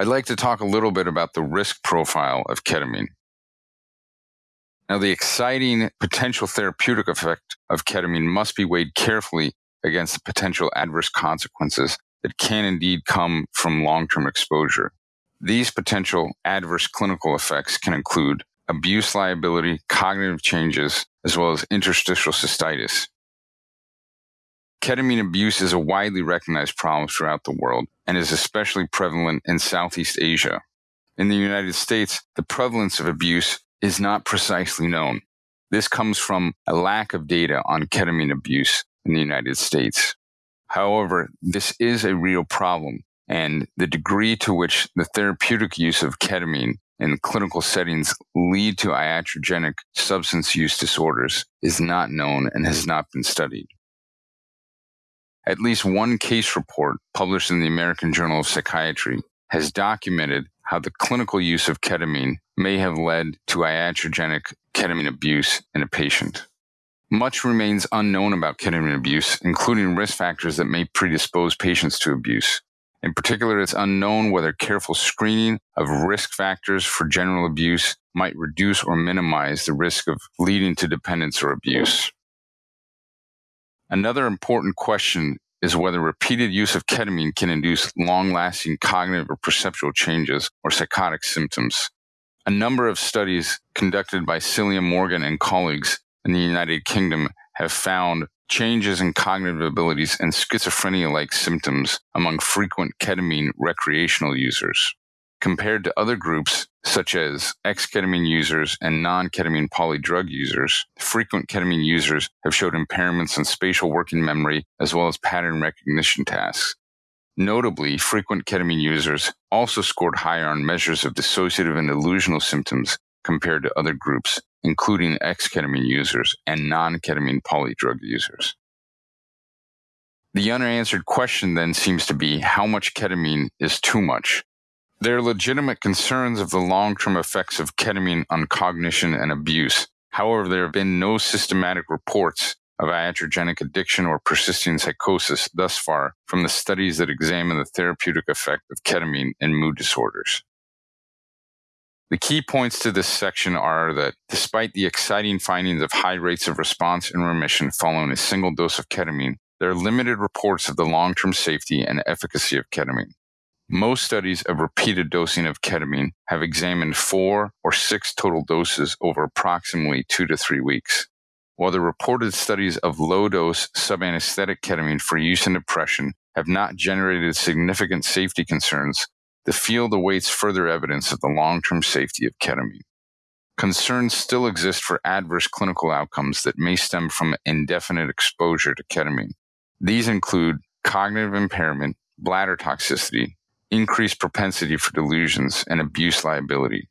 I'd like to talk a little bit about the risk profile of ketamine. Now, the exciting potential therapeutic effect of ketamine must be weighed carefully against the potential adverse consequences that can indeed come from long term exposure. These potential adverse clinical effects can include abuse liability, cognitive changes, as well as interstitial cystitis. Ketamine abuse is a widely recognized problem throughout the world and is especially prevalent in Southeast Asia. In the United States, the prevalence of abuse is not precisely known. This comes from a lack of data on ketamine abuse in the United States. However, this is a real problem, and the degree to which the therapeutic use of ketamine in clinical settings lead to iatrogenic substance use disorders is not known and has not been studied. At least one case report published in the American Journal of Psychiatry has documented how the clinical use of ketamine may have led to iatrogenic ketamine abuse in a patient. Much remains unknown about ketamine abuse, including risk factors that may predispose patients to abuse. In particular, it's unknown whether careful screening of risk factors for general abuse might reduce or minimize the risk of leading to dependence or abuse. Another important question is whether repeated use of ketamine can induce long lasting cognitive or perceptual changes or psychotic symptoms. A number of studies conducted by Celia Morgan and colleagues in the United Kingdom have found changes in cognitive abilities and schizophrenia like symptoms among frequent ketamine recreational users. Compared to other groups, such as ex ketamine users and non ketamine polydrug users, frequent ketamine users have showed impairments in spatial working memory as well as pattern recognition tasks. Notably, frequent ketamine users also scored higher on measures of dissociative and delusional symptoms compared to other groups, including ex ketamine users and non ketamine polydrug users. The unanswered question then seems to be how much ketamine is too much? There are legitimate concerns of the long term effects of ketamine on cognition and abuse. However, there have been no systematic reports of iatrogenic addiction or persisting psychosis thus far from the studies that examine the therapeutic effect of ketamine in mood disorders. The key points to this section are that despite the exciting findings of high rates of response and remission following a single dose of ketamine, there are limited reports of the long term safety and efficacy of ketamine. Most studies of repeated dosing of ketamine have examined four or six total doses over approximately two to three weeks. While the reported studies of low dose subanesthetic ketamine for use in depression have not generated significant safety concerns, the field awaits further evidence of the long term safety of ketamine. Concerns still exist for adverse clinical outcomes that may stem from indefinite exposure to ketamine. These include cognitive impairment, bladder toxicity, increased propensity for delusions, and abuse liability.